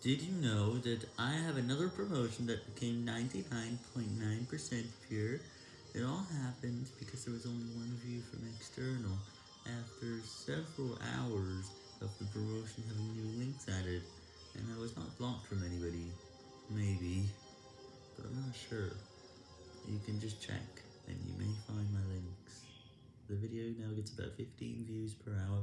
Did you know that I have another promotion that became 99.9% pure? It all happened because there was only one view from external after several hours of the promotion having new links added, and I was not blocked from anybody. Maybe, but I'm not sure. You can just check, and you may find my links. The video now gets about 15 views per hour.